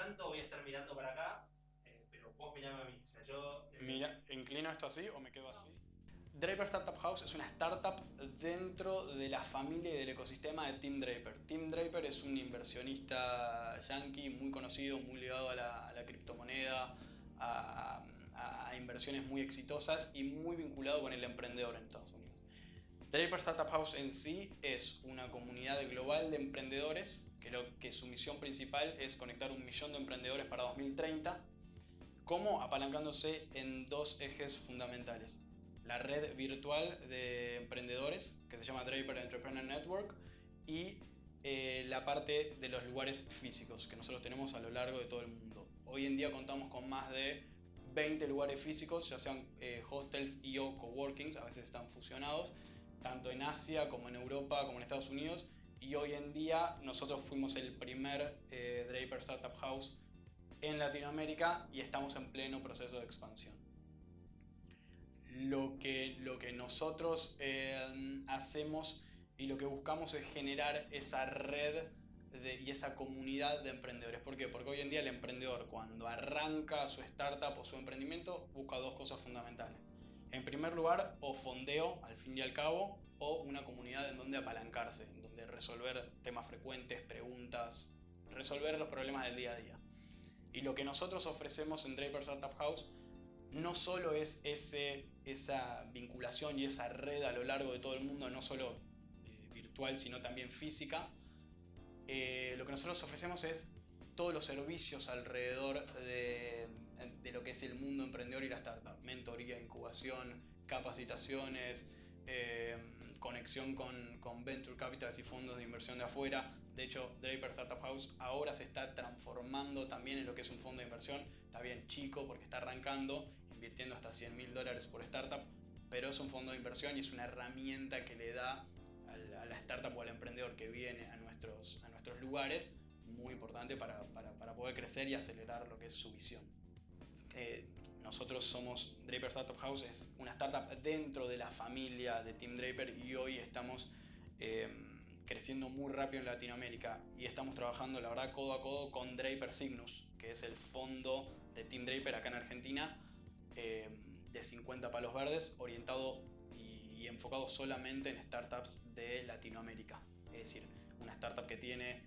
tanto voy a estar mirando para acá, eh, pero vos mirame a mí. O sea, yo... eh, Mira, ¿inclino esto así o me quedo así? Draper Startup House es una startup dentro de la familia y del ecosistema de Tim Draper. Tim Draper es un inversionista yankee muy conocido, muy ligado a la, a la criptomoneda, a, a- a inversiones muy exitosas y muy vinculado con el emprendedor en Estados Unidos. Draper Startup House en sí es una comunidad global de emprendedores que, que su misión principal es conectar un millón de emprendedores para 2030 como apalancándose en dos ejes fundamentales. La red virtual de emprendedores, que se llama Draper Entrepreneur Network, y eh, la parte de los lugares físicos que nosotros tenemos a lo largo de todo el mundo. Hoy en día contamos con más de 20 lugares físicos, ya sean eh, hostels y o coworkings, a veces están fusionados, tanto en Asia como en Europa como en Estados Unidos. Y hoy en día nosotros fuimos el primer eh, Draper Startup House en Latinoamérica y estamos en pleno proceso de expansión. Lo que, lo que nosotros eh, hacemos y lo que buscamos es generar esa red y esa comunidad de emprendedores. ¿Por qué? Porque hoy en día el emprendedor cuando arranca su startup o su emprendimiento busca dos cosas fundamentales. Primer lugar, o fondeo al fin y al cabo, o una comunidad en donde apalancarse, en donde resolver temas frecuentes, preguntas, resolver los problemas del día a día. Y lo que nosotros ofrecemos en Draper Startup House no solo es ese, esa vinculación y esa red a lo largo de todo el mundo, no solo eh, virtual, sino también física. Eh, lo que nosotros ofrecemos es todos los servicios alrededor de, de lo que es el mundo emprendedor y la startup. Mentoría, incubación, capacitaciones, eh, conexión con, con venture capitals y fondos de inversión de afuera. De hecho, Draper Startup House ahora se está transformando también en lo que es un fondo de inversión. Está bien chico porque está arrancando, invirtiendo hasta 100 mil dólares por startup, pero es un fondo de inversión y es una herramienta que le da al- a la startup o al emprendedor que viene a nuestros, a nuestros lugares muy importante para, para- para poder crecer y acelerar lo que es su visión. Eh, nosotros somos Draper Startup House, es una startup dentro de la familia de Team Draper y hoy estamos eh, creciendo muy rápido en Latinoamérica y estamos trabajando la verdad codo a codo con Draper Cygnus, que es el fondo de Team Draper acá en Argentina eh, de 50 palos verdes, orientado y enfocado solamente en startups de Latinoamérica. Es decir, una startup que tiene,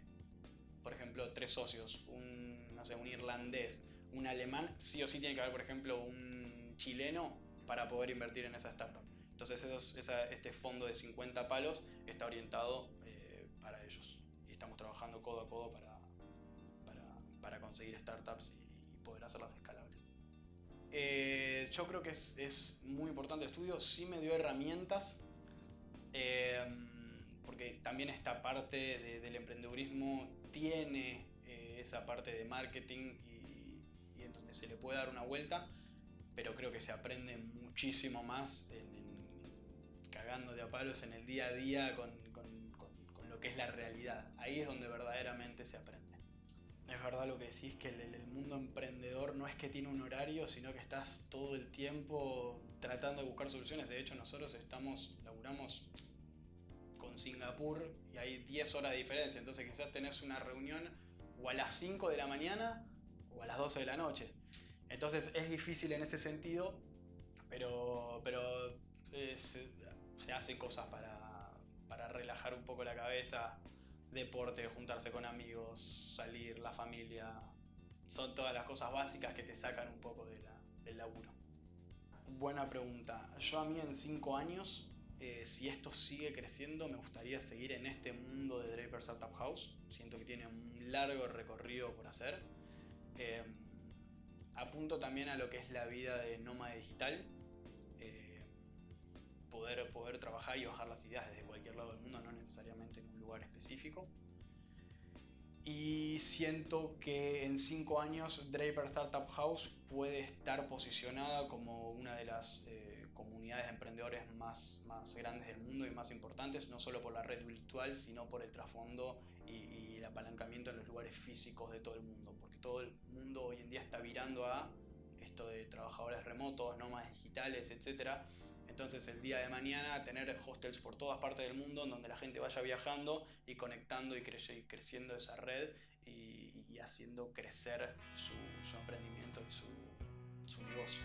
por ejemplo, tres socios, un, no sé, un irlandés, un alemán, sí o sí tiene que haber, por ejemplo, un chileno para poder invertir en esa startup. Entonces esos- esa- este fondo de 50 palos está orientado eh, para ellos. Y estamos trabajando codo a codo para, para, conseguir startups y poder hacerlas escalables. Eh, yo creo que es, es muy importante el estudio, sí me dio herramientas, eh, porque también esta parte de- del emprendedurismo tiene eh, esa parte de marketing se le puede dar una vuelta, pero creo que se aprende muchísimo más en, en- cagando de a palos en el día a día con, con- con- con lo que es la realidad. Ahí es donde verdaderamente se aprende. Es verdad lo que decís, que el, el mundo emprendedor no es que tiene un horario, sino que estás todo el tiempo tratando de buscar soluciones. De hecho, nosotros estamos, laburamos con Singapur y hay 10 horas de diferencia. Entonces quizás tenés una reunión o a las 5 de la mañana o a las 12 de la noche. Entonces es difícil en ese sentido, pero, pero eh, se, hacen cosas para, para relajar un poco la cabeza. Deporte, juntarse con amigos, salir, la familia. Son todas las cosas básicas que te sacan un poco de la- del laburo. Buena pregunta. Yo a mí en 5 años, eh, si esto sigue creciendo, me gustaría seguir en este mundo de Draper Startup House. Siento que tiene un largo recorrido por hacer. También a lo que es la vida de nómada digital. Eh, poder, poder trabajar y bajar las ideas desde cualquier lado del mundo, no necesariamente en un lugar específico. Y siento que en 5 años Draper Startup House puede estar posicionada como una de las eh, comunidades de emprendedores más, más grandes del mundo y más importantes, no solo por la red virtual, sino por el trasfondo y, y apalancamiento en los lugares físicos de todo el mundo, porque todo el mundo hoy en día está virando a esto de trabajadores remotos, nómadas digitales, etc. Entonces el día de mañana tener hostels por todas partes del mundo en donde la gente vaya viajando y conectando y, cre y creciendo esa red y, y haciendo crecer su, su, emprendimiento y su, su negocio.